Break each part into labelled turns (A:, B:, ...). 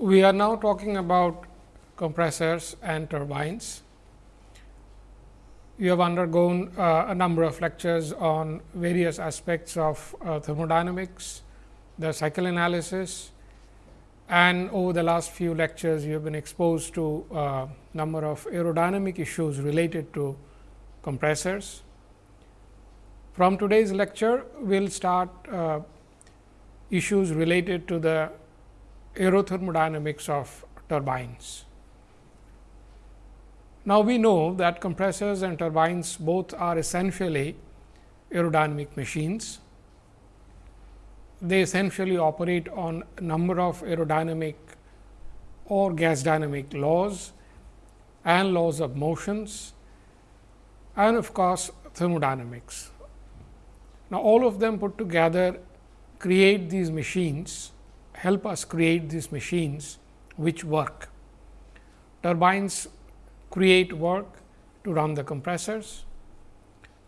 A: We are now talking about compressors and turbines. You have undergone uh, a number of lectures on various aspects of uh, thermodynamics, the cycle analysis and over the last few lectures you have been exposed to a uh, number of aerodynamic issues related to compressors. From today's lecture, we will start uh, issues related to the aerothermodynamics of turbines. Now, we know that compressors and turbines both are essentially aerodynamic machines. They essentially operate on a number of aerodynamic or gas dynamic laws and laws of motions and of course, thermodynamics. Now, all of them put together create these machines, help us create these machines which work. Turbines create work to run the compressors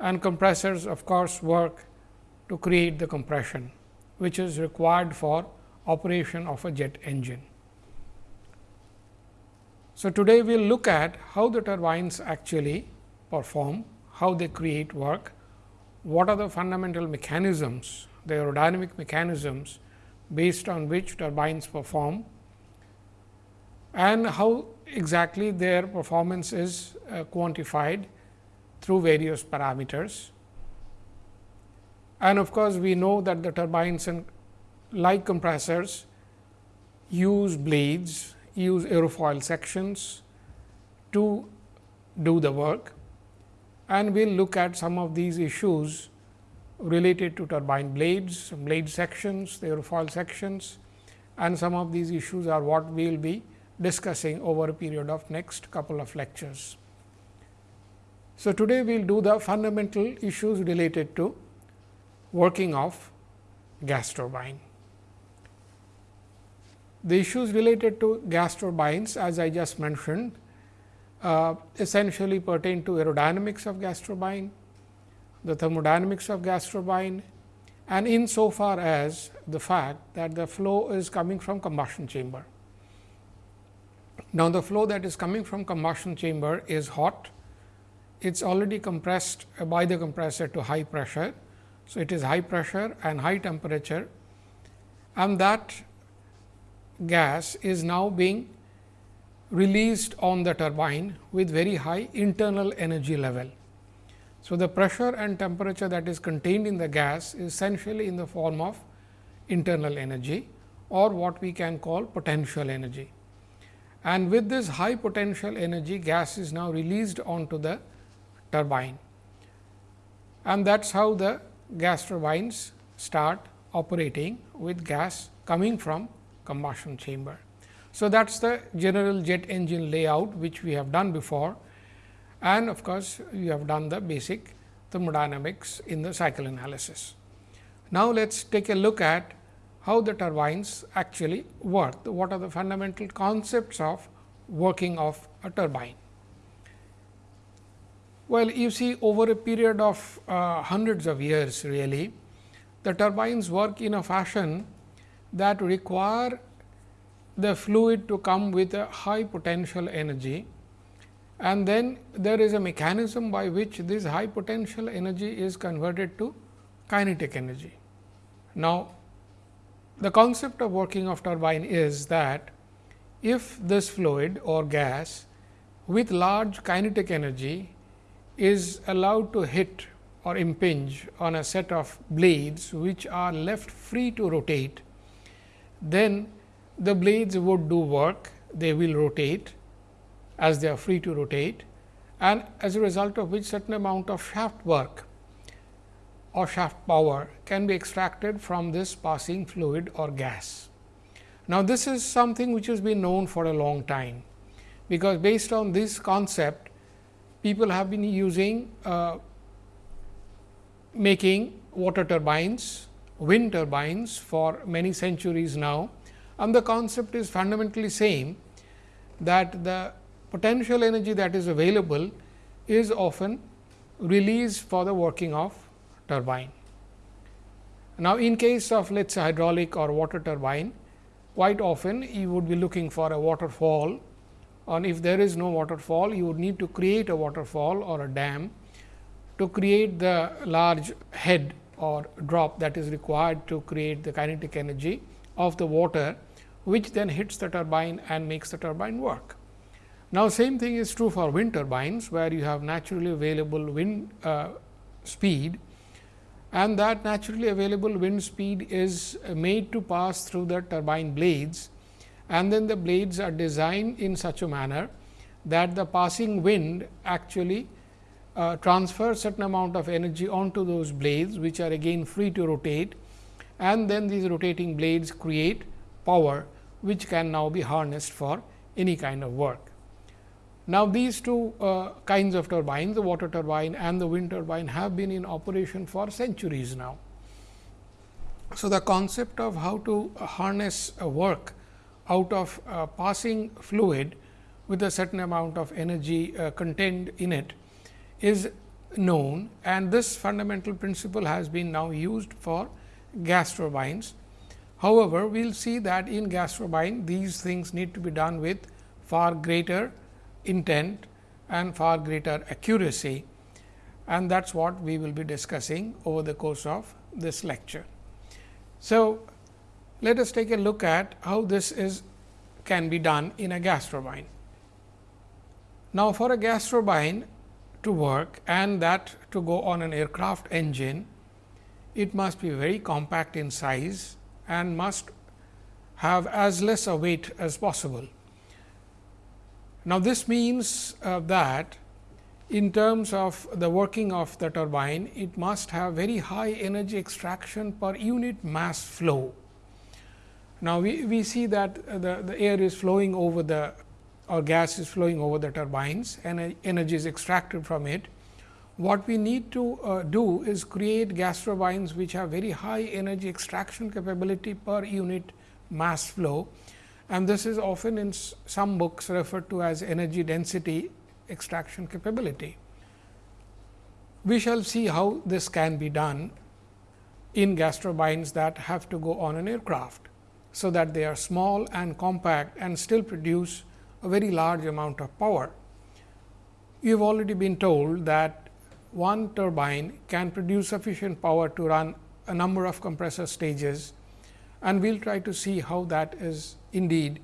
A: and compressors of course, work to create the compression, which is required for operation of a jet engine. So, today we will look at how the turbines actually perform, how they create work, what are the fundamental mechanisms the aerodynamic mechanisms based on which turbines perform and how exactly their performance is uh, quantified through various parameters. And of course, we know that the turbines and like compressors use blades, use aerofoil sections to do the work and we will look at some of these issues related to turbine blades, blade sections, the aerofoil sections and some of these issues are what we will be discussing over a period of next couple of lectures. So, today we will do the fundamental issues related to working of gas turbine. The issues related to gas turbines as I just mentioned uh, essentially pertain to aerodynamics of gas turbine, the thermodynamics of gas turbine and in so far as the fact that the flow is coming from combustion chamber. Now, the flow that is coming from combustion chamber is hot, it is already compressed by the compressor to high pressure. So, it is high pressure and high temperature and that gas is now being released on the turbine with very high internal energy level. So, the pressure and temperature that is contained in the gas is essentially in the form of internal energy or what we can call potential energy. And with this high potential energy gas is now released onto the turbine and that is how the gas turbines start operating with gas coming from combustion chamber. So, that is the general jet engine layout which we have done before and of course, you have done the basic thermodynamics in the cycle analysis. Now, let us take a look at how the turbines actually work, what are the fundamental concepts of working of a turbine. Well, you see over a period of uh, hundreds of years really, the turbines work in a fashion that require the fluid to come with a high potential energy and then there is a mechanism by which this high potential energy is converted to kinetic energy. Now, the concept of working of turbine is that if this fluid or gas with large kinetic energy is allowed to hit or impinge on a set of blades which are left free to rotate, then the blades would do work, they will rotate as they are free to rotate and as a result of which certain amount of shaft work or shaft power can be extracted from this passing fluid or gas. Now, this is something which has been known for a long time, because based on this concept people have been using uh, making water turbines, wind turbines for many centuries now and the concept is fundamentally same that the potential energy that is available is often released for the working of turbine. Now, in case of let us say hydraulic or water turbine, quite often you would be looking for a waterfall and if there is no waterfall you would need to create a waterfall or a dam to create the large head or drop that is required to create the kinetic energy of the water, which then hits the turbine and makes the turbine work. Now, same thing is true for wind turbines, where you have naturally available wind uh, speed and that naturally available wind speed is made to pass through the turbine blades and then the blades are designed in such a manner that the passing wind actually uh, transfers certain amount of energy onto those blades which are again free to rotate and then these rotating blades create power which can now be harnessed for any kind of work. Now, these two uh, kinds of turbines, the water turbine and the wind turbine have been in operation for centuries now. So, the concept of how to harness a work out of uh, passing fluid with a certain amount of energy uh, contained in it is known and this fundamental principle has been now used for gas turbines. However, we will see that in gas turbine these things need to be done with far greater intent and far greater accuracy and that is what we will be discussing over the course of this lecture. So, let us take a look at how this is can be done in a gas turbine. Now, for a gas turbine to work and that to go on an aircraft engine, it must be very compact in size and must have as less a weight as possible. Now, this means uh, that in terms of the working of the turbine, it must have very high energy extraction per unit mass flow. Now, we, we see that the, the air is flowing over the or gas is flowing over the turbines and energy is extracted from it. What we need to uh, do is create gas turbines which have very high energy extraction capability per unit mass flow and this is often in some books referred to as energy density extraction capability. We shall see how this can be done in gas turbines that have to go on an aircraft. So, that they are small and compact and still produce a very large amount of power. You have already been told that one turbine can produce sufficient power to run a number of compressor stages and we will try to see how that is indeed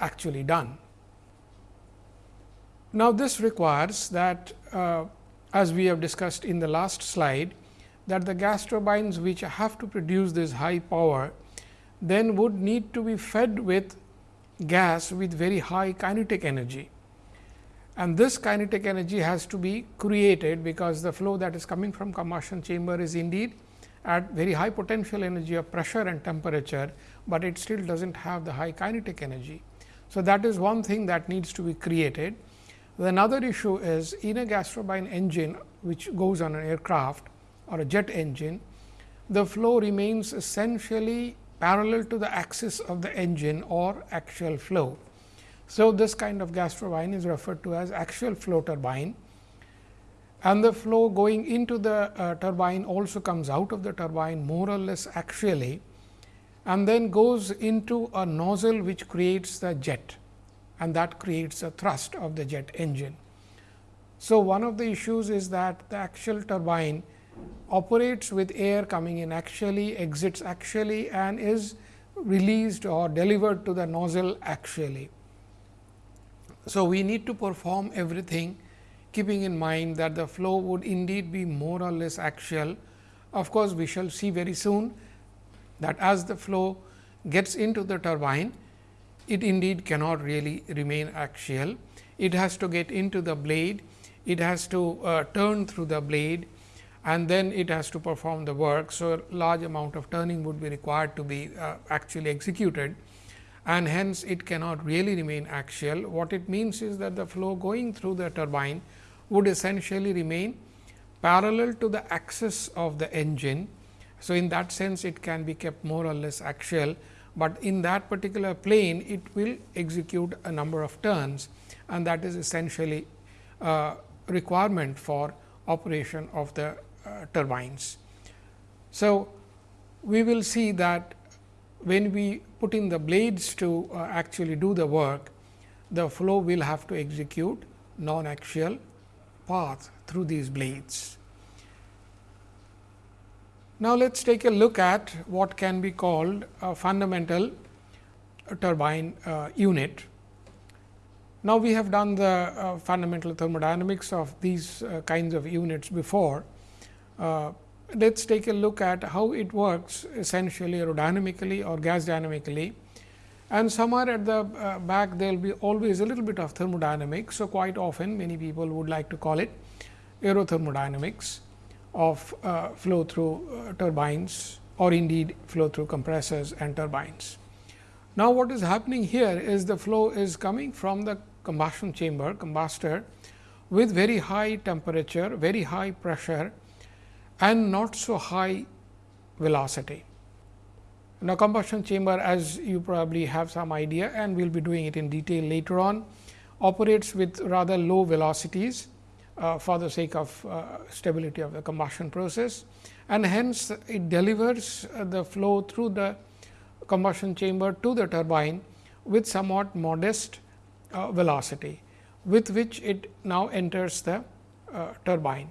A: actually done. Now, this requires that uh, as we have discussed in the last slide that the gas turbines which have to produce this high power then would need to be fed with gas with very high kinetic energy. And this kinetic energy has to be created because the flow that is coming from combustion chamber is indeed at very high potential energy of pressure and temperature, but it still does not have the high kinetic energy. So, that is one thing that needs to be created. Another issue is in a gas turbine engine which goes on an aircraft or a jet engine, the flow remains essentially parallel to the axis of the engine or axial flow. So, this kind of gas turbine is referred to as axial flow turbine and the flow going into the uh, turbine also comes out of the turbine more or less axially and then goes into a nozzle which creates the jet and that creates a thrust of the jet engine. So, one of the issues is that the actual turbine operates with air coming in axially, exits axially and is released or delivered to the nozzle axially. So, we need to perform everything keeping in mind that the flow would indeed be more or less axial. Of course, we shall see very soon that as the flow gets into the turbine, it indeed cannot really remain axial. It has to get into the blade, it has to uh, turn through the blade and then it has to perform the work. So, a large amount of turning would be required to be uh, actually executed and hence it cannot really remain axial. What it means is that the flow going through the turbine would essentially remain parallel to the axis of the engine. So, in that sense it can be kept more or less axial, but in that particular plane it will execute a number of turns and that is essentially a requirement for operation of the uh, turbines. So, we will see that when we put in the blades to uh, actually do the work, the flow will have to execute non-axial path through these blades. Now, let us take a look at what can be called a fundamental turbine uh, unit. Now, we have done the uh, fundamental thermodynamics of these uh, kinds of units before. Uh, let us take a look at how it works essentially aerodynamically or gas dynamically and somewhere at the uh, back there will be always a little bit of thermodynamics. So, quite often many people would like to call it aerothermodynamics of uh, flow through uh, turbines or indeed flow through compressors and turbines. Now, what is happening here is the flow is coming from the combustion chamber combustor with very high temperature, very high pressure and not so high velocity. Now, combustion chamber as you probably have some idea and we will be doing it in detail later on operates with rather low velocities uh, for the sake of uh, stability of the combustion process and hence it delivers uh, the flow through the combustion chamber to the turbine with somewhat modest uh, velocity with which it now enters the uh, turbine.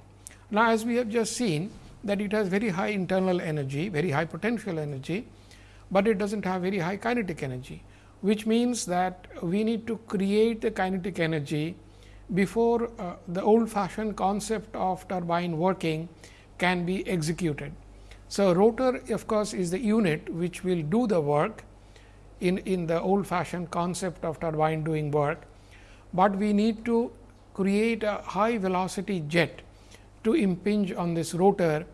A: Now, as we have just seen that it has very high internal energy, very high potential energy but it does not have very high kinetic energy, which means that we need to create the kinetic energy before uh, the old fashioned concept of turbine working can be executed. So, rotor of course, is the unit which will do the work in, in the old fashioned concept of turbine doing work, but we need to create a high velocity jet to impinge on this rotor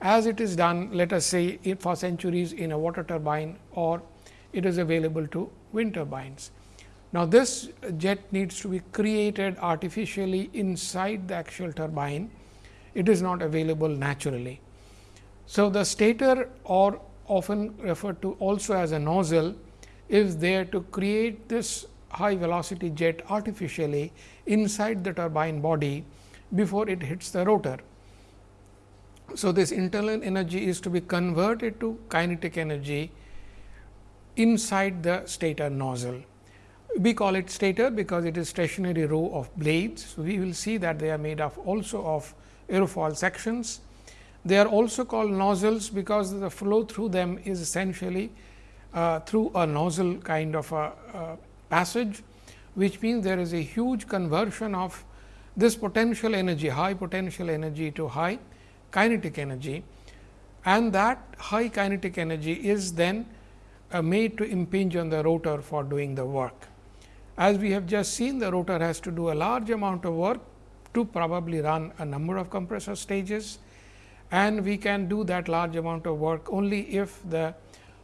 A: as it is done let us say for centuries in a water turbine or it is available to wind turbines. Now, this jet needs to be created artificially inside the actual turbine, it is not available naturally. So, the stator or often referred to also as a nozzle is there to create this high velocity jet artificially inside the turbine body before it hits the rotor. So, this internal energy is to be converted to kinetic energy inside the stator nozzle. We call it stator because it is stationary row of blades. So, we will see that they are made of also of aerofoil sections. They are also called nozzles because the flow through them is essentially uh, through a nozzle kind of a, a passage, which means there is a huge conversion of this potential energy, high potential energy to high kinetic energy and that high kinetic energy is then uh, made to impinge on the rotor for doing the work. As we have just seen the rotor has to do a large amount of work to probably run a number of compressor stages and we can do that large amount of work only if the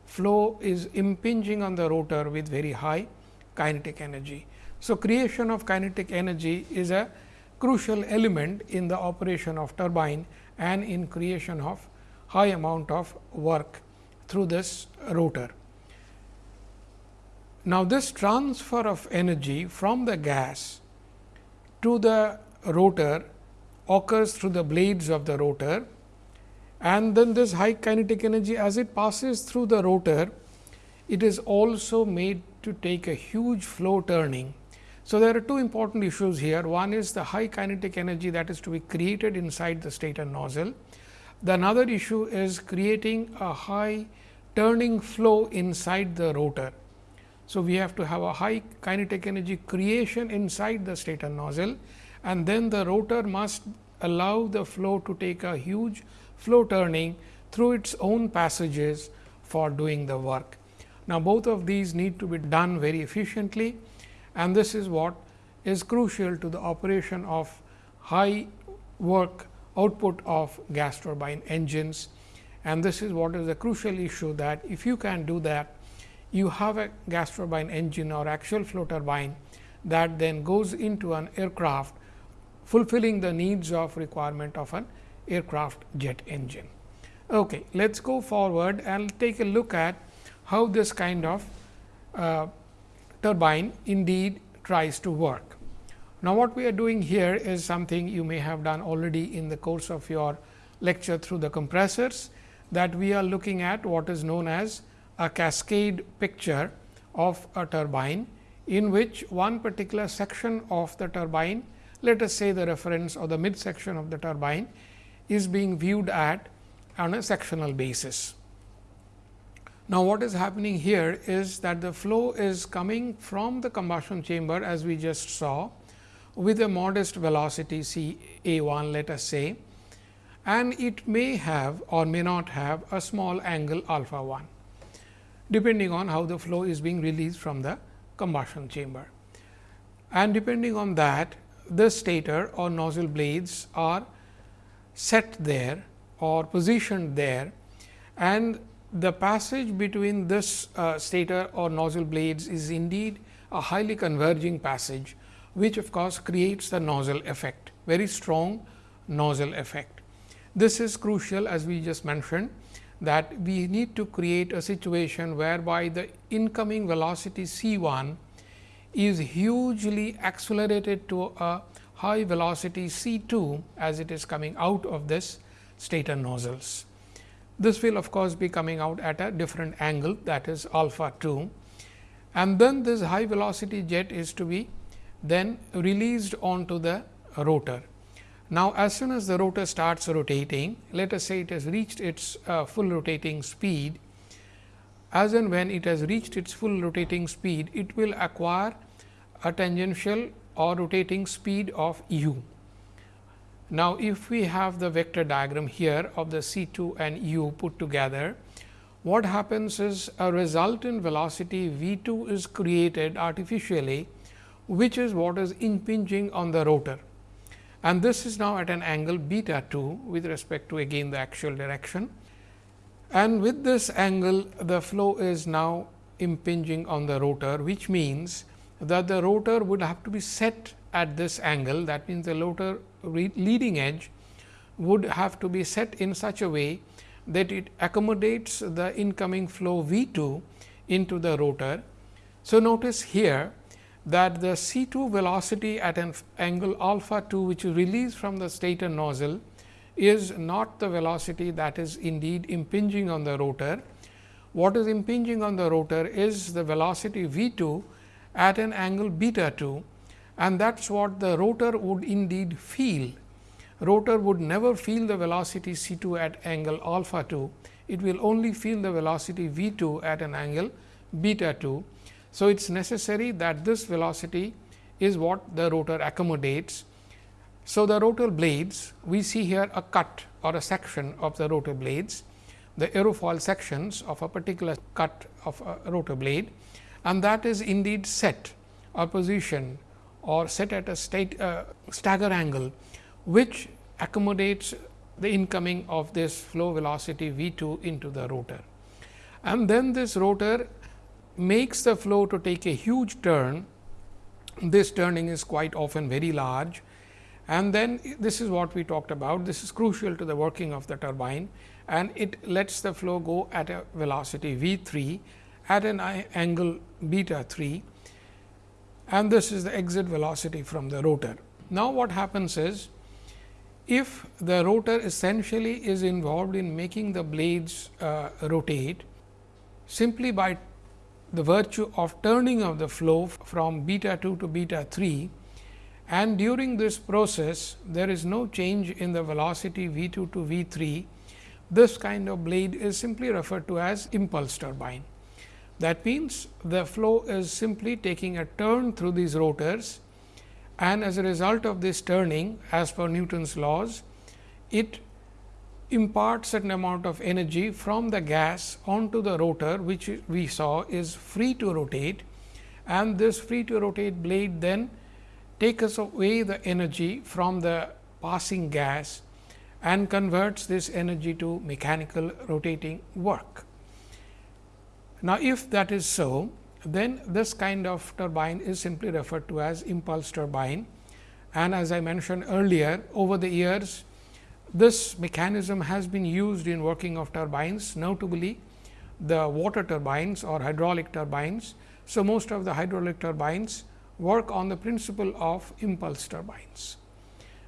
A: flow is impinging on the rotor with very high kinetic energy. So, creation of kinetic energy is a crucial element in the operation of turbine and in creation of high amount of work through this rotor. Now, this transfer of energy from the gas to the rotor occurs through the blades of the rotor and then this high kinetic energy as it passes through the rotor, it is also made to take a huge flow turning so, there are two important issues here. One is the high kinetic energy that is to be created inside the stator nozzle. The another issue is creating a high turning flow inside the rotor. So, we have to have a high kinetic energy creation inside the stator nozzle and then the rotor must allow the flow to take a huge flow turning through its own passages for doing the work. Now, both of these need to be done very efficiently and this is what is crucial to the operation of high work output of gas turbine engines. And this is what is a crucial issue that if you can do that, you have a gas turbine engine or axial flow turbine that then goes into an aircraft fulfilling the needs of requirement of an aircraft jet engine. Okay, let us go forward and take a look at how this kind of uh, turbine indeed tries to work. Now, what we are doing here is something you may have done already in the course of your lecture through the compressors that we are looking at what is known as a cascade picture of a turbine in which one particular section of the turbine, let us say the reference or the mid section of the turbine is being viewed at on a sectional basis. Now, what is happening here is that the flow is coming from the combustion chamber as we just saw with a modest velocity c a 1 let us say and it may have or may not have a small angle alpha 1 depending on how the flow is being released from the combustion chamber. And depending on that the stator or nozzle blades are set there or positioned there and the passage between this uh, stator or nozzle blades is indeed a highly converging passage, which of course, creates the nozzle effect, very strong nozzle effect. This is crucial as we just mentioned that we need to create a situation whereby the incoming velocity c 1 is hugely accelerated to a high velocity c 2 as it is coming out of this stator nozzles. This will of course, be coming out at a different angle that is alpha 2 and then this high velocity jet is to be then released onto the rotor. Now, as soon as the rotor starts rotating, let us say it has reached its uh, full rotating speed, as and when it has reached its full rotating speed, it will acquire a tangential or rotating speed of u. Now, if we have the vector diagram here of the c 2 and u put together, what happens is a resultant velocity v 2 is created artificially, which is what is impinging on the rotor. And this is now at an angle beta 2 with respect to again the axial direction. And with this angle, the flow is now impinging on the rotor, which means that the rotor would have to be set at this angle. That means, the rotor leading edge would have to be set in such a way that it accommodates the incoming flow V 2 into the rotor. So, notice here that the C 2 velocity at an angle alpha 2 which is released from the stator nozzle is not the velocity that is indeed impinging on the rotor. What is impinging on the rotor is the velocity V 2 at an angle beta 2 and that is what the rotor would indeed feel. Rotor would never feel the velocity c 2 at angle alpha 2, it will only feel the velocity v 2 at an angle beta 2. So, it is necessary that this velocity is what the rotor accommodates. So, the rotor blades we see here a cut or a section of the rotor blades, the aerofoil sections of a particular cut of a rotor blade and that is indeed set or positioned or set at a state, uh, stagger angle, which accommodates the incoming of this flow velocity V 2 into the rotor. And then this rotor makes the flow to take a huge turn. This turning is quite often very large and then this is what we talked about. This is crucial to the working of the turbine and it lets the flow go at a velocity V 3 at an angle beta 3 and this is the exit velocity from the rotor. Now, what happens is if the rotor essentially is involved in making the blades uh, rotate simply by the virtue of turning of the flow from beta 2 to beta 3 and during this process there is no change in the velocity V 2 to V 3, this kind of blade is simply referred to as impulse turbine. That means, the flow is simply taking a turn through these rotors and as a result of this turning as per Newton's laws, it imparts certain amount of energy from the gas onto the rotor which we saw is free to rotate and this free to rotate blade then takes away the energy from the passing gas and converts this energy to mechanical rotating work. Now, if that is so, then this kind of turbine is simply referred to as impulse turbine. And as I mentioned earlier, over the years, this mechanism has been used in working of turbines, notably the water turbines or hydraulic turbines. So, most of the hydraulic turbines work on the principle of impulse turbines,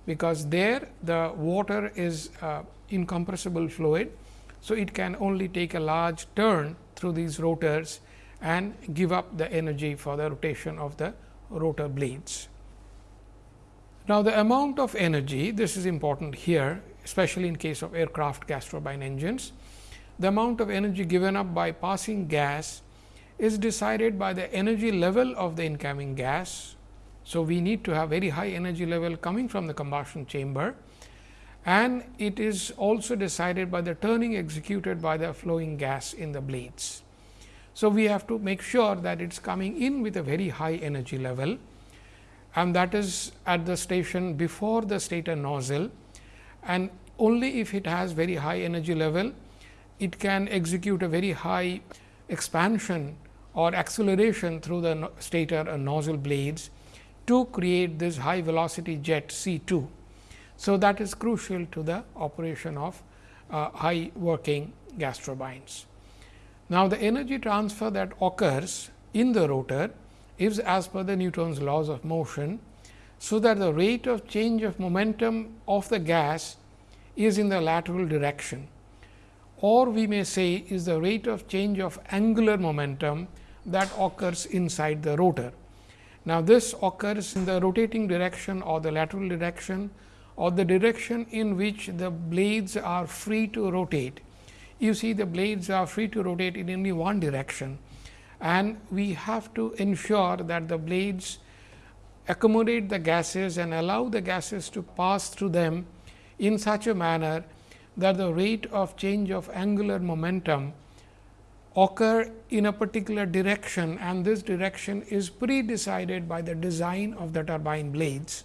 A: because there the water is uh, incompressible fluid. So, it can only take a large turn through these rotors and give up the energy for the rotation of the rotor blades. Now, the amount of energy this is important here especially in case of aircraft gas turbine engines. The amount of energy given up by passing gas is decided by the energy level of the incoming gas. So, we need to have very high energy level coming from the combustion chamber and it is also decided by the turning executed by the flowing gas in the blades. So, we have to make sure that it is coming in with a very high energy level and that is at the station before the stator nozzle and only if it has very high energy level, it can execute a very high expansion or acceleration through the stator and nozzle blades to create this high velocity jet C 2. So, that is crucial to the operation of uh, high working gas turbines. Now, the energy transfer that occurs in the rotor is as per the Newton's laws of motion so that the rate of change of momentum of the gas is in the lateral direction or we may say is the rate of change of angular momentum that occurs inside the rotor. Now, this occurs in the rotating direction or the lateral direction or the direction in which the blades are free to rotate. You see the blades are free to rotate in only one direction and we have to ensure that the blades accommodate the gases and allow the gases to pass through them in such a manner that the rate of change of angular momentum occur in a particular direction and this direction is pre-decided by the design of the turbine blades.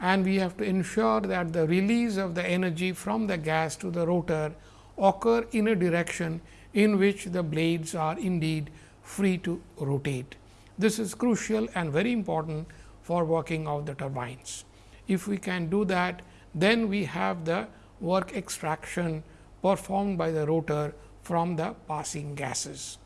A: And we have to ensure that the release of the energy from the gas to the rotor occur in a direction in which the blades are indeed free to rotate. This is crucial and very important for working of the turbines. If we can do that, then we have the work extraction performed by the rotor from the passing gases.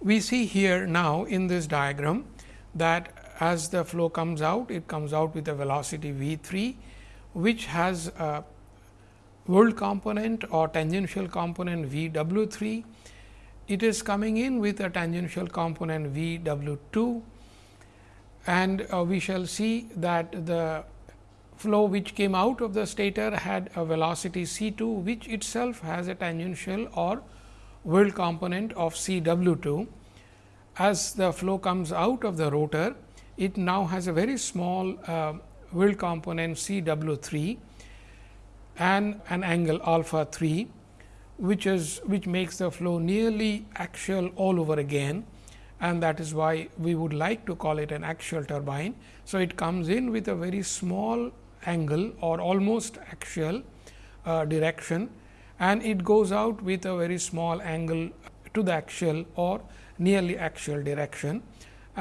A: We see here now in this diagram that as the flow comes out, it comes out with a velocity v 3, which has a whirl component or tangential component v w 3 it is coming in with a tangential component v w 2 and uh, we shall see that the flow which came out of the stator had a velocity c 2 which itself has a tangential or whirl component of c w 2. As the flow comes out of the rotor, it now has a very small uh, component c w 3 and an angle alpha 3 which is which makes the flow nearly axial all over again. And that is why we would like to call it an axial turbine. So, it comes in with a very small angle or almost axial uh, direction. And it goes out with a very small angle to the axial or nearly axial direction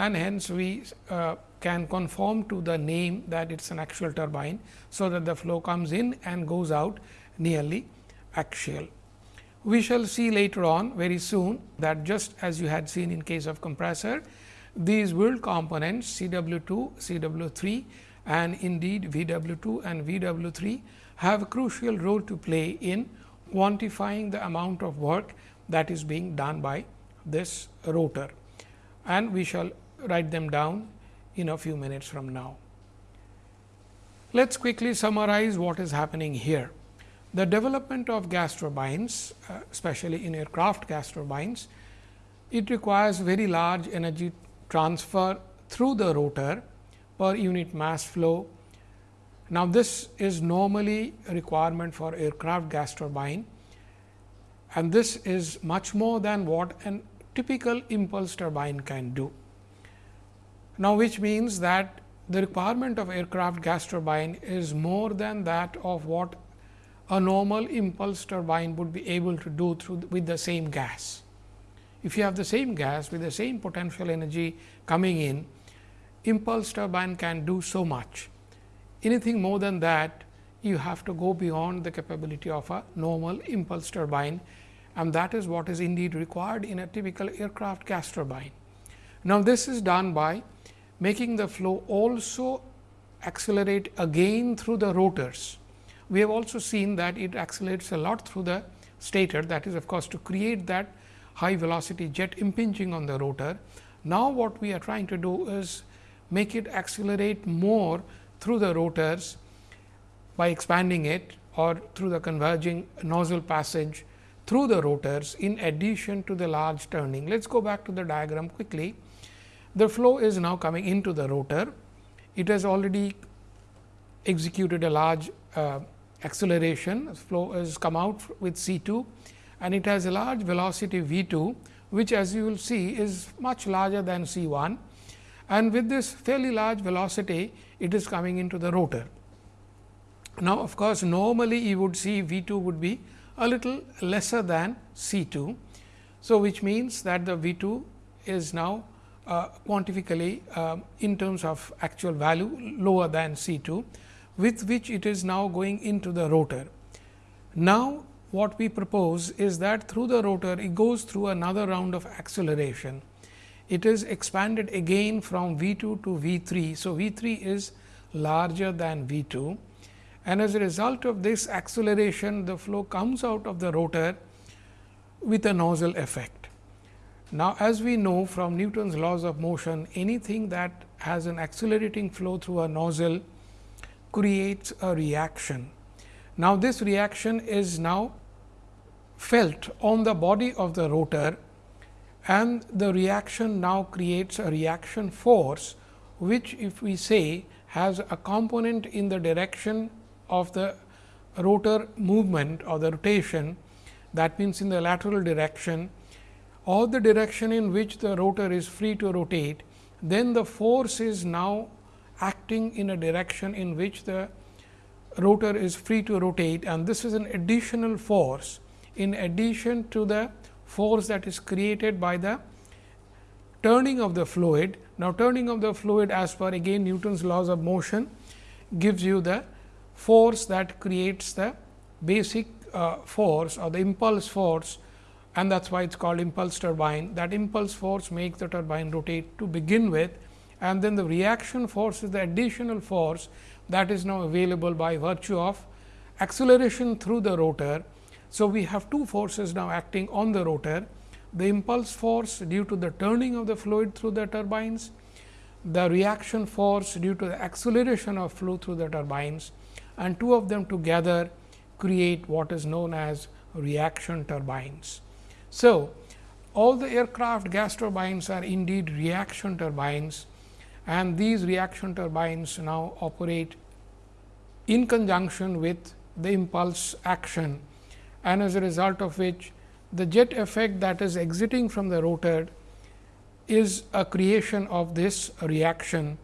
A: and hence we uh, can conform to the name that it is an axial turbine. So, that the flow comes in and goes out nearly axial. We shall see later on very soon that just as you had seen in case of compressor, these whirl components C W 2, C W 3 and indeed V W 2 and V W 3 have a crucial role to play in quantifying the amount of work that is being done by this rotor and we shall write them down in a few minutes from now. Let us quickly summarize what is happening here. The development of gas turbines, uh, especially in aircraft gas turbines, it requires very large energy transfer through the rotor per unit mass flow. Now, this is normally a requirement for aircraft gas turbine and this is much more than what a typical impulse turbine can do. Now, which means that the requirement of aircraft gas turbine is more than that of what a normal impulse turbine would be able to do through with the same gas. If you have the same gas with the same potential energy coming in, impulse turbine can do so much. Anything more than that, you have to go beyond the capability of a normal impulse turbine and that is what is indeed required in a typical aircraft gas turbine. Now, this is done by making the flow also accelerate again through the rotors we have also seen that it accelerates a lot through the stator that is of course, to create that high velocity jet impinging on the rotor. Now, what we are trying to do is make it accelerate more through the rotors by expanding it or through the converging nozzle passage through the rotors in addition to the large turning. Let us go back to the diagram quickly. The flow is now coming into the rotor. It has already executed a large uh, acceleration, flow has come out with C 2 and it has a large velocity V 2, which as you will see is much larger than C 1 and with this fairly large velocity it is coming into the rotor. Now, of course, normally you would see V 2 would be a little lesser than C 2. So, which means that the V 2 is now uh, quantifically uh, in terms of actual value lower than C 2 with which it is now going into the rotor. Now, what we propose is that through the rotor it goes through another round of acceleration. It is expanded again from V 2 to V 3. So, V 3 is larger than V 2 and as a result of this acceleration the flow comes out of the rotor with a nozzle effect. Now, as we know from Newton's laws of motion anything that has an accelerating flow through a nozzle creates a reaction. Now, this reaction is now felt on the body of the rotor and the reaction now creates a reaction force, which if we say has a component in the direction of the rotor movement or the rotation that means in the lateral direction or the direction in which the rotor is free to rotate, then the force is now acting in a direction in which the rotor is free to rotate and this is an additional force in addition to the force that is created by the turning of the fluid. Now, turning of the fluid as per again Newton's laws of motion gives you the force that creates the basic uh, force or the impulse force and that is why it is called impulse turbine. That impulse force makes the turbine rotate to begin with and then the reaction force is the additional force that is now available by virtue of acceleration through the rotor. So, we have two forces now acting on the rotor, the impulse force due to the turning of the fluid through the turbines, the reaction force due to the acceleration of flow through the turbines and two of them together create what is known as reaction turbines. So, all the aircraft gas turbines are indeed reaction turbines and these reaction turbines now operate in conjunction with the impulse action and as a result of which the jet effect that is exiting from the rotor is a creation of this reaction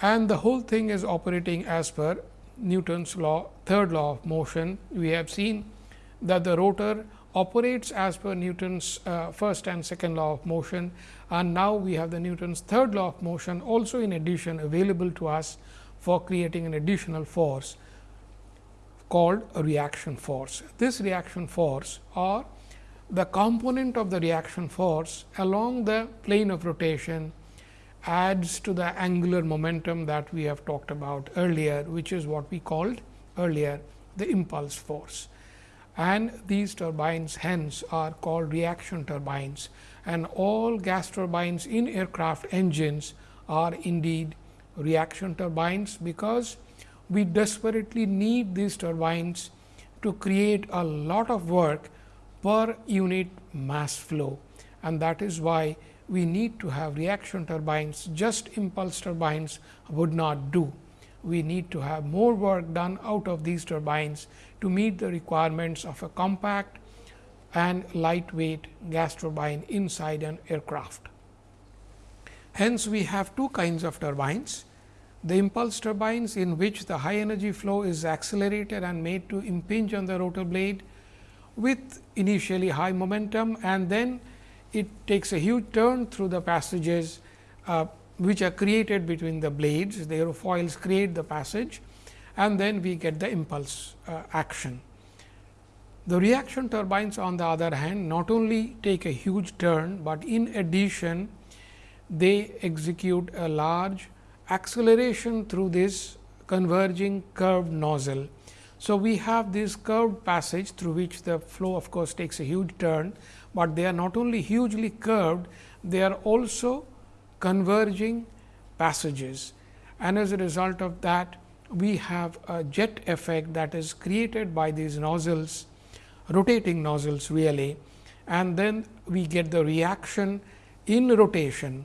A: and the whole thing is operating as per Newton's law third law of motion. We have seen that the rotor operates as per Newton's uh, first and second law of motion and now we have the Newton's third law of motion also in addition available to us for creating an additional force called a reaction force. This reaction force or the component of the reaction force along the plane of rotation adds to the angular momentum that we have talked about earlier, which is what we called earlier the impulse force. And these turbines hence are called reaction turbines and all gas turbines in aircraft engines are indeed reaction turbines, because we desperately need these turbines to create a lot of work per unit mass flow and that is why we need to have reaction turbines just impulse turbines would not do. We need to have more work done out of these turbines to meet the requirements of a compact and lightweight gas turbine inside an aircraft. Hence, we have two kinds of turbines. The impulse turbines in which the high energy flow is accelerated and made to impinge on the rotor blade with initially high momentum and then it takes a huge turn through the passages uh, which are created between the blades. The aerofoils create the passage and then we get the impulse uh, action. The reaction turbines on the other hand not only take a huge turn, but in addition they execute a large acceleration through this converging curved nozzle. So, we have this curved passage through which the flow of course, takes a huge turn, but they are not only hugely curved, they are also converging passages and as a result of that we have a jet effect that is created by these nozzles rotating nozzles really and then we get the reaction in rotation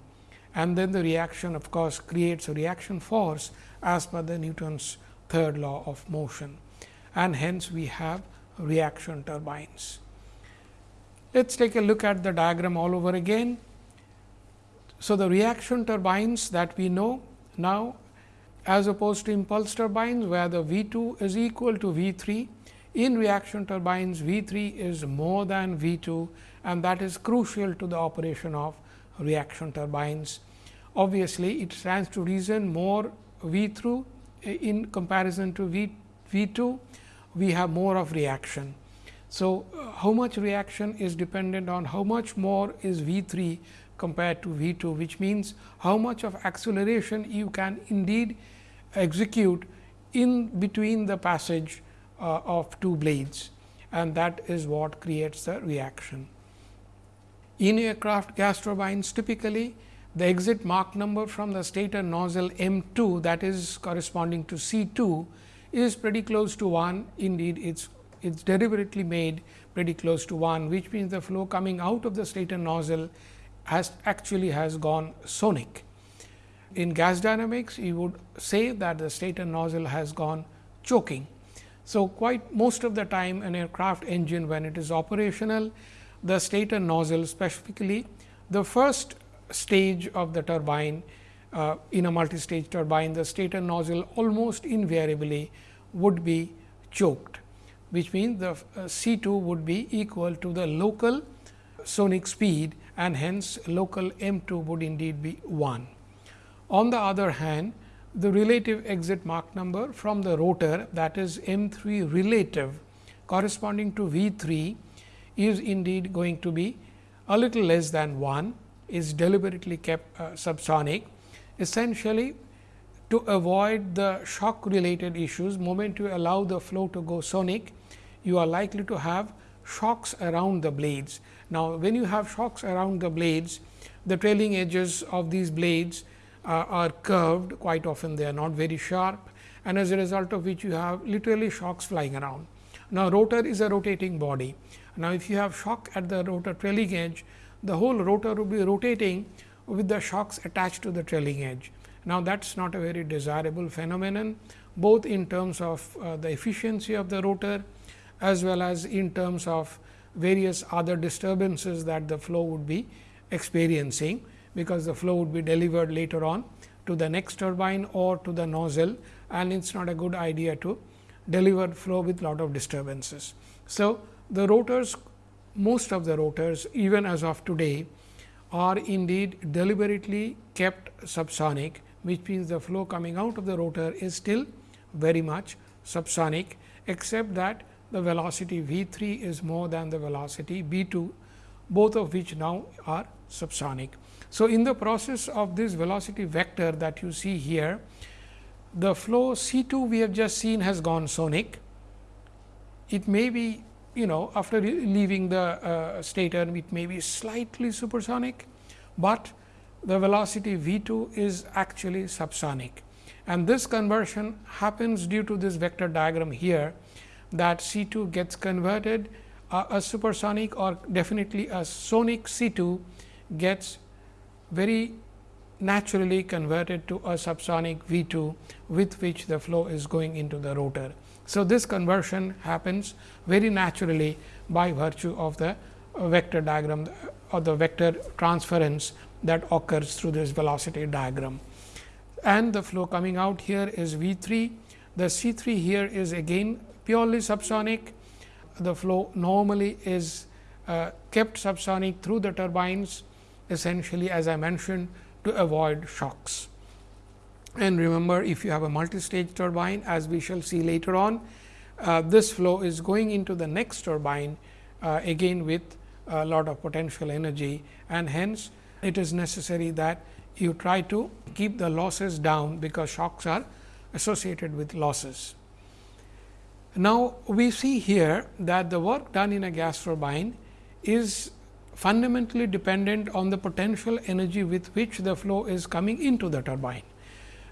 A: and then the reaction of course, creates a reaction force as per the Newton's third law of motion and hence we have reaction turbines. Let us take a look at the diagram all over again. So, the reaction turbines that we know now as opposed to impulse turbines where the V 2 is equal to V 3. In reaction turbines V 3 is more than V 2 and that is crucial to the operation of reaction turbines. Obviously, it stands to reason more V through in comparison to V, v 2, we have more of reaction. So, uh, how much reaction is dependent on how much more is V 3 compared to V 2, which means how much of acceleration you can indeed execute in between the passage uh, of two blades and that is what creates the reaction. In aircraft gas turbines typically the exit Mach number from the stator nozzle M 2 that is corresponding to C 2 is pretty close to 1 indeed it is it is deliberately made pretty close to 1 which means the flow coming out of the stator nozzle has actually has gone sonic. In gas dynamics you would say that the stator nozzle has gone choking. So, quite most of the time an aircraft engine when it is operational the stator nozzle specifically the first stage of the turbine uh, in a multi-stage turbine, the stator nozzle almost invariably would be choked, which means the uh, C 2 would be equal to the local sonic speed and hence local M 2 would indeed be 1. On the other hand, the relative exit Mach number from the rotor that is M 3 relative corresponding to V 3 is indeed going to be a little less than 1 is deliberately kept uh, subsonic essentially to avoid the shock related issues moment you allow the flow to go sonic you are likely to have shocks around the blades. Now, when you have shocks around the blades the trailing edges of these blades uh, are curved quite often they are not very sharp and as a result of which you have literally shocks flying around. Now, rotor is a rotating body. Now, if you have shock at the rotor trailing edge the whole rotor will be rotating with the shocks attached to the trailing edge. Now, that is not a very desirable phenomenon both in terms of uh, the efficiency of the rotor as well as in terms of various other disturbances that the flow would be experiencing, because the flow would be delivered later on to the next turbine or to the nozzle and it is not a good idea to deliver flow with lot of disturbances. So, the rotors most of the rotors even as of today are indeed deliberately kept subsonic, which means the flow coming out of the rotor is still very much subsonic, except that the velocity V 3 is more than the velocity B 2, both of which now are subsonic. So, in the process of this velocity vector that you see here, the flow C 2 we have just seen has gone sonic. It may be you know after leaving the uh, stator it may be slightly supersonic, but the velocity v 2 is actually subsonic and this conversion happens due to this vector diagram here that C 2 gets converted uh, a supersonic or definitely a sonic C 2 gets very naturally converted to a subsonic V 2 with which the flow is going into the rotor. So, this conversion happens very naturally by virtue of the vector diagram or the vector transference that occurs through this velocity diagram. And the flow coming out here is V 3. The C 3 here is again purely subsonic. The flow normally is uh, kept subsonic through the turbines essentially as I mentioned to avoid shocks. And remember if you have a multi-stage turbine as we shall see later on, uh, this flow is going into the next turbine uh, again with a lot of potential energy and hence it is necessary that you try to keep the losses down because shocks are associated with losses. Now, we see here that the work done in a gas turbine is fundamentally dependent on the potential energy with which the flow is coming into the turbine.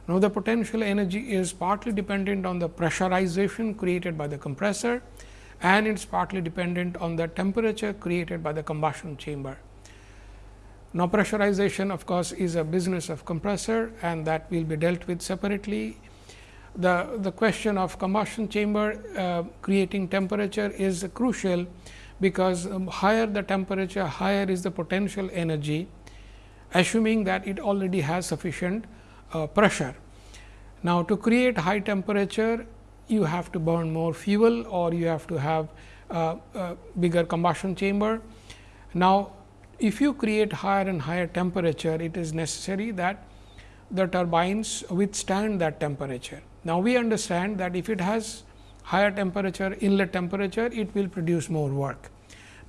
A: Now, the potential energy is partly dependent on the pressurization created by the compressor and it is partly dependent on the temperature created by the combustion chamber. Now, pressurization of course, is a business of compressor and that will be dealt with separately. The, the question of combustion chamber uh, creating temperature is crucial, because um, higher the temperature, higher is the potential energy, assuming that it already has sufficient uh, pressure. Now, to create high temperature, you have to burn more fuel or you have to have a, a bigger combustion chamber. Now, if you create higher and higher temperature, it is necessary that the turbines withstand that temperature. Now, we understand that if it has higher temperature inlet temperature, it will produce more work.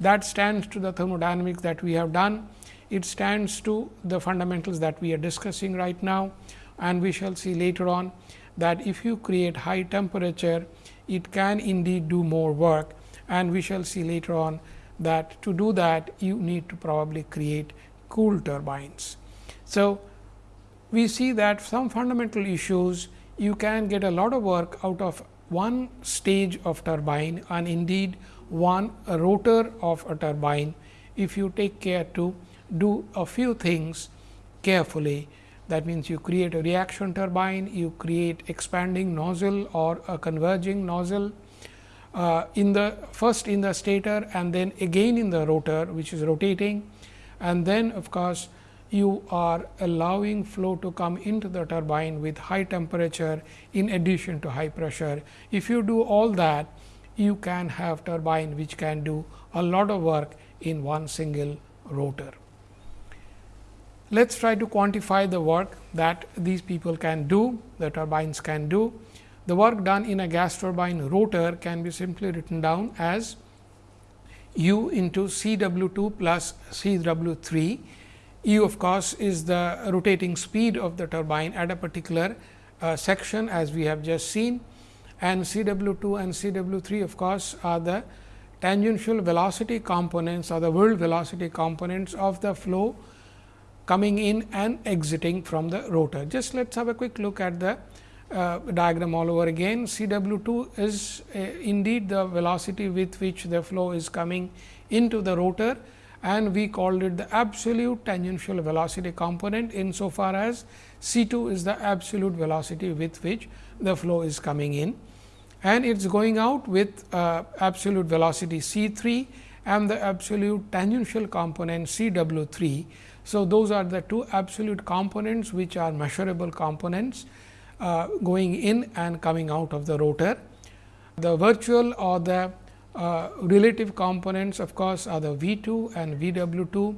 A: That stands to the thermodynamics that we have done. It stands to the fundamentals that we are discussing right now and we shall see later on that if you create high temperature, it can indeed do more work and we shall see later on that to do that you need to probably create cool turbines. So, we see that some fundamental issues you can get a lot of work out of one stage of turbine and indeed one rotor of a turbine if you take care to do a few things carefully. That means, you create a reaction turbine, you create expanding nozzle or a converging nozzle uh, in the first in the stator and then again in the rotor which is rotating and then of course, you are allowing flow to come into the turbine with high temperature in addition to high pressure. If you do all that, you can have turbine which can do a lot of work in one single rotor. Let us try to quantify the work that these people can do, the turbines can do. The work done in a gas turbine rotor can be simply written down as u into C w 2 plus C w 3 U of course, is the rotating speed of the turbine at a particular uh, section as we have just seen and C w 2 and C w 3 of course, are the tangential velocity components or the whirl velocity components of the flow coming in and exiting from the rotor. Just let us have a quick look at the uh, diagram all over again. C w 2 is uh, indeed the velocity with which the flow is coming into the rotor and we called it the absolute tangential velocity component insofar as C 2 is the absolute velocity with which the flow is coming in and it is going out with uh, absolute velocity C 3 and the absolute tangential component C w 3. So, those are the two absolute components which are measurable components uh, going in and coming out of the rotor. The virtual or the uh, relative components of course, are the V 2 and V w 2,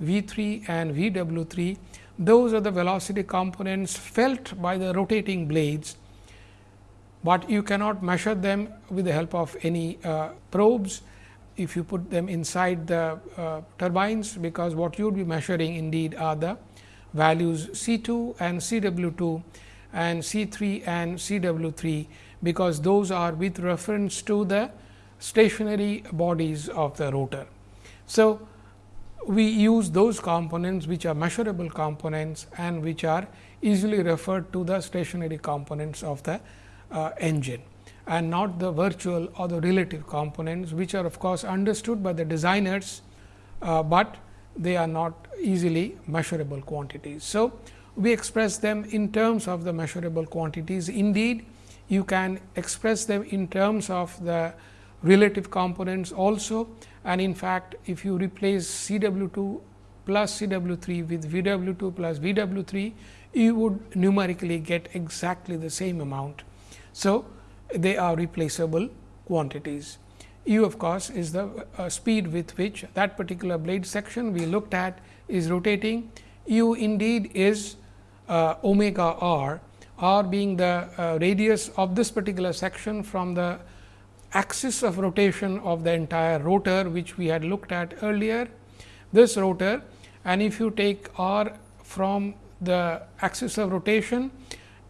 A: V 3 and V w 3. Those are the velocity components felt by the rotating blades, but you cannot measure them with the help of any uh, probes if you put them inside the uh, turbines, because what you would be measuring indeed are the values C 2 and C w 2 and C 3 and C w 3, because those are with reference to the stationary bodies of the rotor. So, we use those components which are measurable components and which are easily referred to the stationary components of the uh, engine and not the virtual or the relative components which are of course understood by the designers, uh, but they are not easily measurable quantities. So, we express them in terms of the measurable quantities. Indeed, you can express them in terms of the relative components also and in fact, if you replace C w 2 plus C w 3 with V w 2 plus V w 3, you would numerically get exactly the same amount. So, they are replaceable quantities. U of course, is the uh, speed with which that particular blade section we looked at is rotating. U indeed is uh, omega r, r being the uh, radius of this particular section from the axis of rotation of the entire rotor which we had looked at earlier. This rotor and if you take r from the axis of rotation,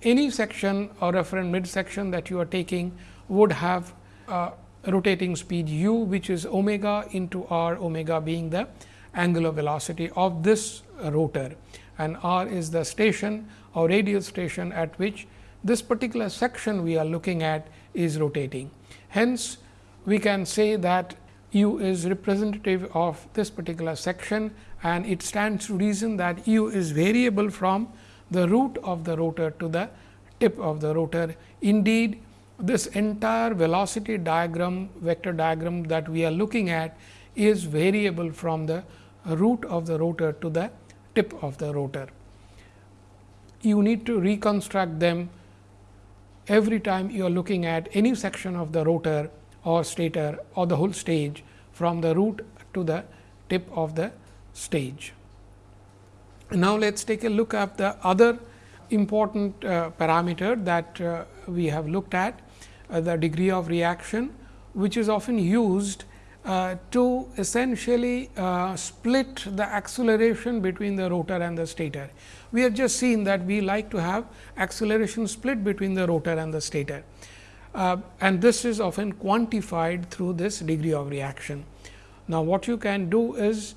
A: any section or reference mid section that you are taking would have rotating speed u which is omega into r omega being the angular velocity of this rotor and r is the station or radial station at which this particular section we are looking at is rotating. Hence, we can say that u is representative of this particular section and it stands to reason that u is variable from the root of the rotor to the tip of the rotor. Indeed, this entire velocity diagram vector diagram that we are looking at is variable from the root of the rotor to the tip of the rotor. You need to reconstruct them every time you are looking at any section of the rotor or stator or the whole stage from the root to the tip of the stage. Now, let us take a look at the other important uh, parameter that uh, we have looked at uh, the degree of reaction which is often used uh, to essentially uh, split the acceleration between the rotor and the stator. We have just seen that we like to have acceleration split between the rotor and the stator uh, and this is often quantified through this degree of reaction. Now, what you can do is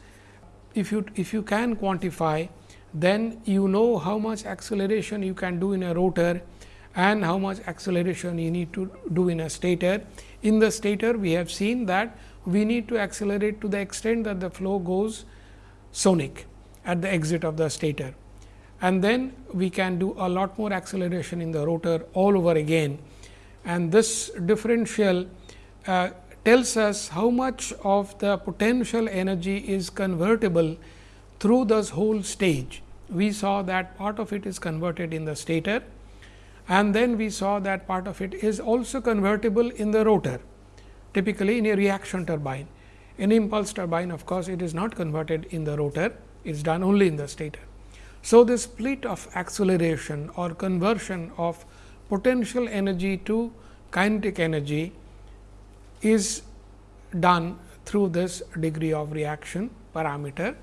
A: if you if you can quantify then you know how much acceleration you can do in a rotor and how much acceleration you need to do in a stator. In the stator we have seen that we need to accelerate to the extent that the flow goes sonic at the exit of the stator. And then we can do a lot more acceleration in the rotor all over again. And this differential uh, tells us how much of the potential energy is convertible through this whole stage. We saw that part of it is converted in the stator and then we saw that part of it is also convertible in the rotor typically in a reaction turbine. In impulse turbine of course, it is not converted in the rotor, it is done only in the stator. So, the split of acceleration or conversion of potential energy to kinetic energy is done through this degree of reaction parameter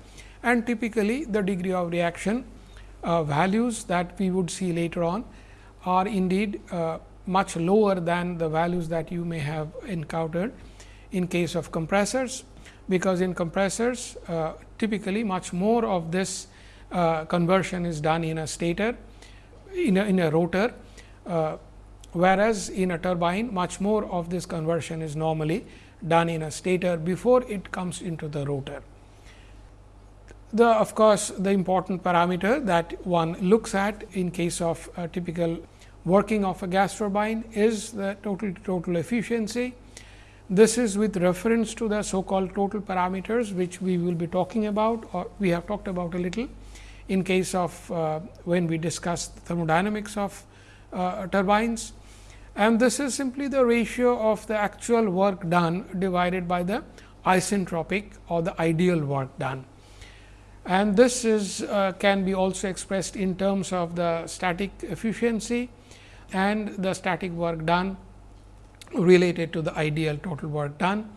A: and typically the degree of reaction uh, values that we would see later on are indeed uh, much lower than the values that you may have encountered in case of compressors, because in compressors uh, typically much more of this uh, conversion is done in a stator in a, in a rotor, uh, whereas in a turbine much more of this conversion is normally done in a stator before it comes into the rotor. The of course, the important parameter that one looks at in case of typical working of a gas turbine is the total total efficiency. This is with reference to the so called total parameters, which we will be talking about or we have talked about a little in case of uh, when we discuss thermodynamics of uh, turbines. And this is simply the ratio of the actual work done divided by the isentropic or the ideal work done. And this is uh, can be also expressed in terms of the static efficiency and the static work done related to the ideal total work done.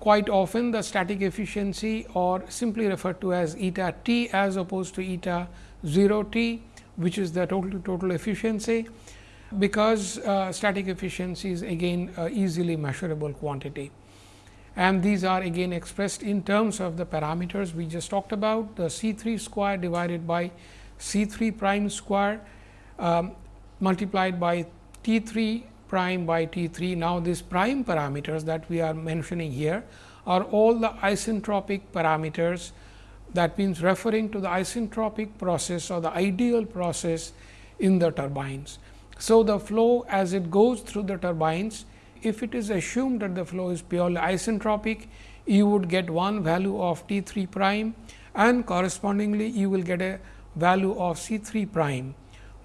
A: Quite often the static efficiency or simply referred to as eta t as opposed to eta 0 t which is the total total efficiency because uh, static efficiency is again easily measurable quantity. And these are again expressed in terms of the parameters we just talked about the C 3 square divided by C 3 prime square um, multiplied by T 3 prime by T 3. Now, these prime parameters that we are mentioning here are all the isentropic parameters that means referring to the isentropic process or the ideal process in the turbines. So, the flow as it goes through the turbines, if it is assumed that the flow is purely isentropic, you would get one value of T 3 prime and correspondingly you will get a value of C 3 prime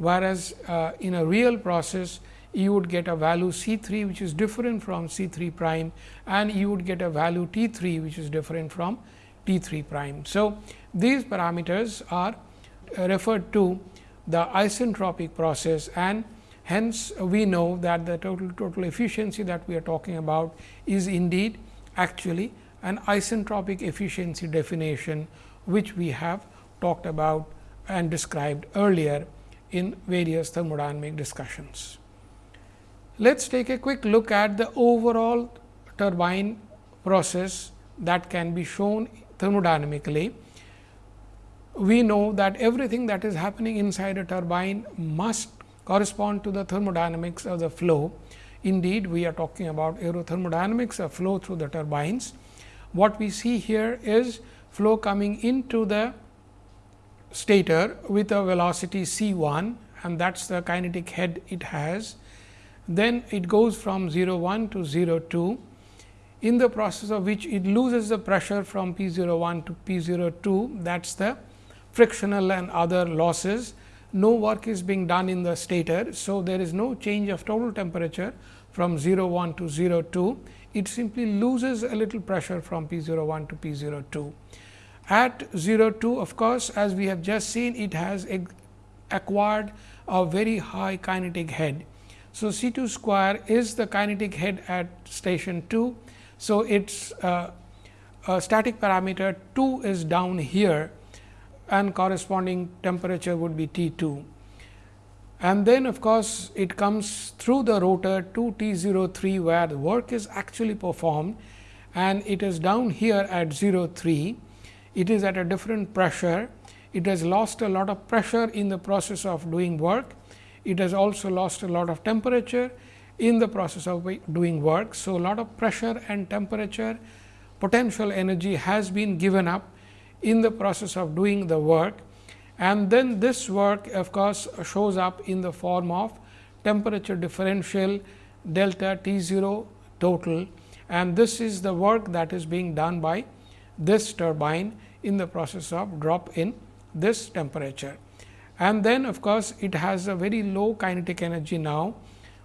A: whereas, uh, in a real process you would get a value C 3 which is different from C 3 prime and you would get a value T 3 which is different from T 3 prime. So, these parameters are uh, referred to the isentropic process and hence we know that the total total efficiency that we are talking about is indeed actually an isentropic efficiency definition which we have talked about and described earlier in various thermodynamic discussions. Let us take a quick look at the overall turbine process that can be shown thermodynamically. We know that everything that is happening inside a turbine must correspond to the thermodynamics of the flow. Indeed, we are talking about aerothermodynamics of flow through the turbines. What we see here is flow coming into the stator with a velocity c 1 and that is the kinetic head it has. Then it goes from 0 1 to 0 2 in the process of which it loses the pressure from P 0 01 to P 0 02 that is the frictional and other losses. No work is being done in the stator. So, there is no change of total temperature from 0 1 to 0 2. It simply loses a little pressure from P 0 01 to P 0 02. At 0 2 of course, as we have just seen it has acquired a very high kinetic head. So, C 2 square is the kinetic head at station 2 so, its uh, static parameter 2 is down here and corresponding temperature would be T 2. And then of course, it comes through the rotor to T 03 where the work is actually performed and it is down here at 03. It is at a different pressure. It has lost a lot of pressure in the process of doing work. It has also lost a lot of temperature in the process of doing work. So, a lot of pressure and temperature potential energy has been given up in the process of doing the work and then this work of course, shows up in the form of temperature differential delta T 0 total and this is the work that is being done by this turbine in the process of drop in this temperature. And then of course, it has a very low kinetic energy now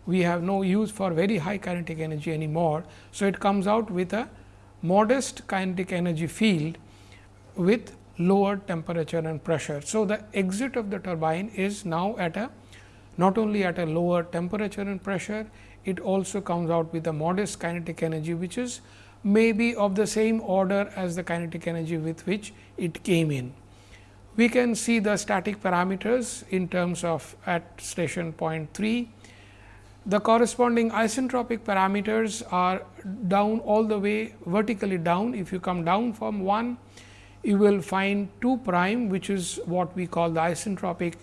A: we have no use for very high kinetic energy anymore. So, it comes out with a modest kinetic energy field with lower temperature and pressure. So, the exit of the turbine is now at a not only at a lower temperature and pressure, it also comes out with a modest kinetic energy, which is maybe of the same order as the kinetic energy with which it came in. We can see the static parameters in terms of at station point 3 the corresponding isentropic parameters are down all the way vertically down. If you come down from 1, you will find 2 prime which is what we call the isentropic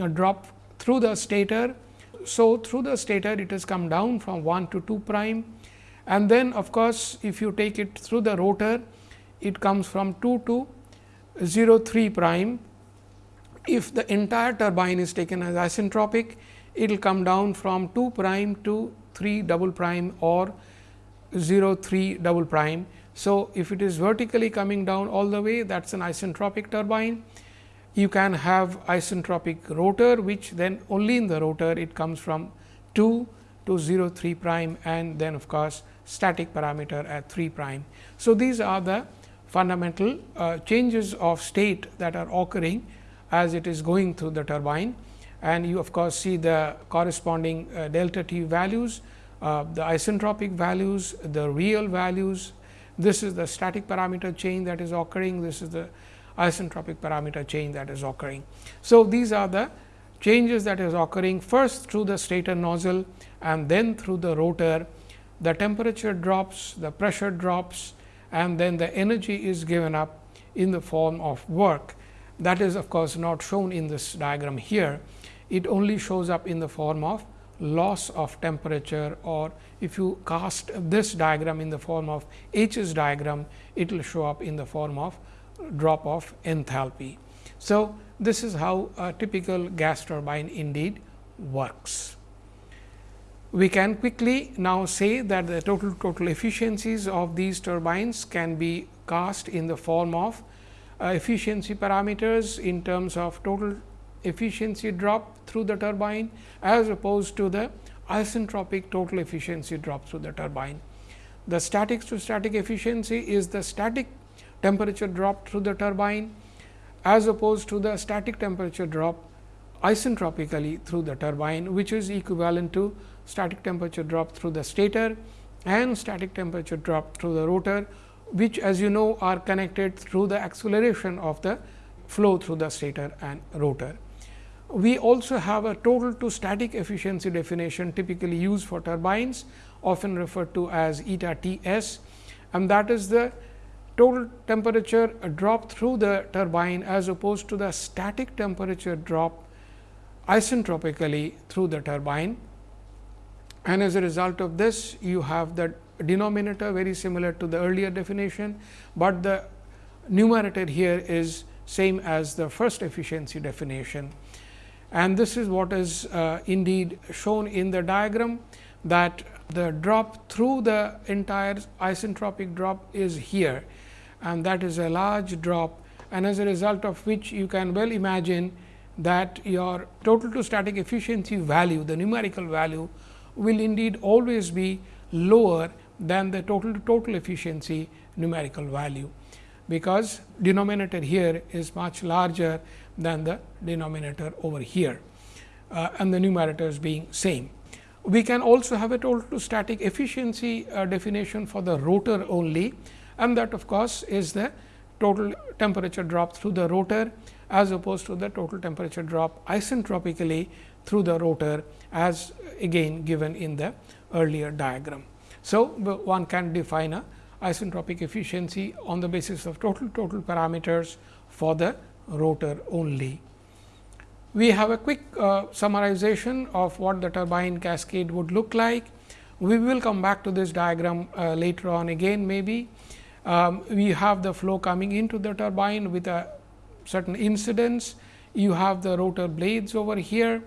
A: uh, drop through the stator. So, through the stator it has come down from 1 to 2 prime and then of course, if you take it through the rotor it comes from 2 to 0 3 prime. If the entire turbine is taken as isentropic, it will come down from 2 prime to 3 double prime or 0 3 double prime. So, if it is vertically coming down all the way that is an isentropic turbine. You can have isentropic rotor which then only in the rotor it comes from 2 to 0 3 prime and then of course, static parameter at 3 prime. So, these are the fundamental uh, changes of state that are occurring as it is going through the turbine and you of course, see the corresponding uh, delta t values, uh, the isentropic values, the real values. This is the static parameter change that is occurring. This is the isentropic parameter change that is occurring. So, these are the changes that is occurring first through the stator nozzle and then through the rotor. The temperature drops, the pressure drops and then the energy is given up in the form of work. That is of course, not shown in this diagram here it only shows up in the form of loss of temperature or if you cast this diagram in the form of H's diagram, it will show up in the form of drop of enthalpy. So, this is how a typical gas turbine indeed works. We can quickly now say that the total total efficiencies of these turbines can be cast in the form of uh, efficiency parameters in terms of total efficiency drop through the turbine as opposed to the isentropic total efficiency drop through the turbine. The static to static efficiency is the static temperature drop through the turbine as opposed to the static temperature drop isentropically through the turbine, which is equivalent to static temperature drop through the stator and static temperature drop through the rotor, which as you know are connected through the acceleration of the flow through the stator and rotor. We also have a total to static efficiency definition typically used for turbines often referred to as eta T s and that is the total temperature drop through the turbine as opposed to the static temperature drop isentropically through the turbine. And as a result of this, you have the denominator very similar to the earlier definition, but the numerator here is same as the first efficiency definition. And this is what is uh, indeed shown in the diagram that the drop through the entire isentropic drop is here and that is a large drop and as a result of which you can well imagine that your total to static efficiency value the numerical value will indeed always be lower than the total to total efficiency numerical value because denominator here is much larger than the denominator over here uh, and the numerators being same. We can also have a total to static efficiency uh, definition for the rotor only and that of course, is the total temperature drop through the rotor as opposed to the total temperature drop isentropically through the rotor as again given in the earlier diagram. So, one can define a isentropic efficiency on the basis of total total parameters for the rotor only. We have a quick uh, summarization of what the turbine cascade would look like. We will come back to this diagram uh, later on again maybe. Um, we have the flow coming into the turbine with a certain incidence. You have the rotor blades over here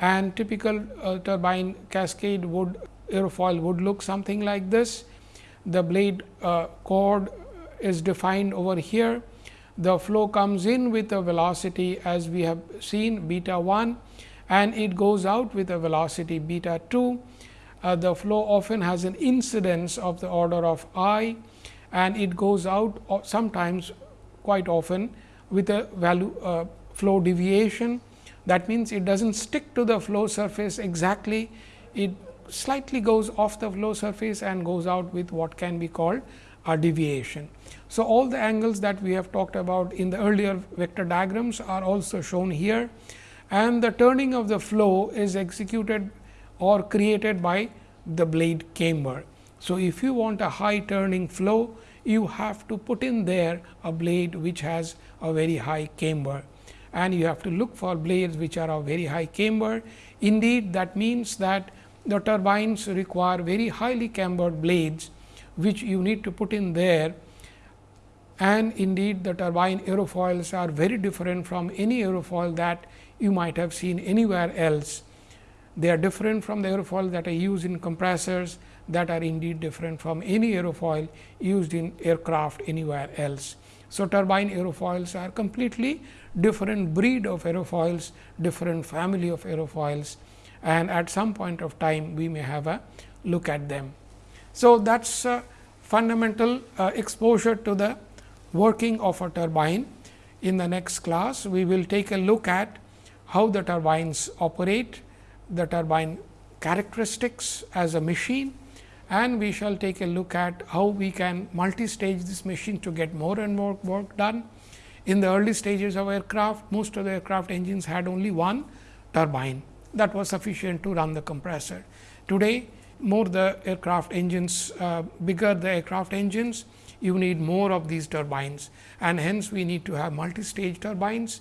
A: and typical uh, turbine cascade would aerofoil would look something like this the blade uh, chord is defined over here. The flow comes in with a velocity as we have seen beta 1 and it goes out with a velocity beta 2. Uh, the flow often has an incidence of the order of i and it goes out sometimes quite often with a value uh, flow deviation. That means, it does not stick to the flow surface exactly, it slightly goes off the flow surface and goes out with what can be called a deviation. So, all the angles that we have talked about in the earlier vector diagrams are also shown here and the turning of the flow is executed or created by the blade camber. So, if you want a high turning flow, you have to put in there a blade which has a very high camber and you have to look for blades which are of very high camber. Indeed, that means that the turbines require very highly cambered blades, which you need to put in there and indeed the turbine aerofoils are very different from any aerofoil that you might have seen anywhere else. They are different from the aerofoil that are used in compressors that are indeed different from any aerofoil used in aircraft anywhere else. So, turbine aerofoils are completely different breed of aerofoils, different family of aerofoils and at some point of time we may have a look at them. So, that is fundamental uh, exposure to the working of a turbine. In the next class, we will take a look at how the turbines operate, the turbine characteristics as a machine and we shall take a look at how we can multi-stage this machine to get more and more work done. In the early stages of aircraft, most of the aircraft engines had only one turbine that was sufficient to run the compressor. Today, more the aircraft engines, uh, bigger the aircraft engines, you need more of these turbines and hence we need to have multi-stage turbines.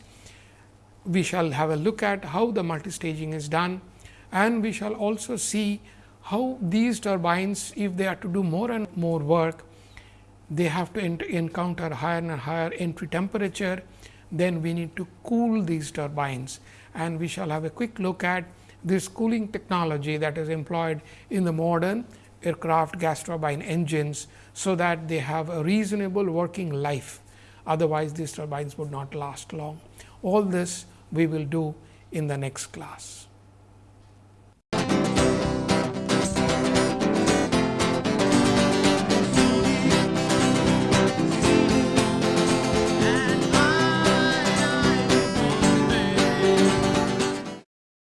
A: We shall have a look at how the multi-staging is done and we shall also see how these turbines, if they are to do more and more work, they have to encounter higher and higher entry temperature, then we need to cool these turbines and we shall have a quick look at this cooling technology that is employed in the modern aircraft gas turbine engines, so that they have a reasonable working life. Otherwise, these turbines would not last long. All this we will do in the next class.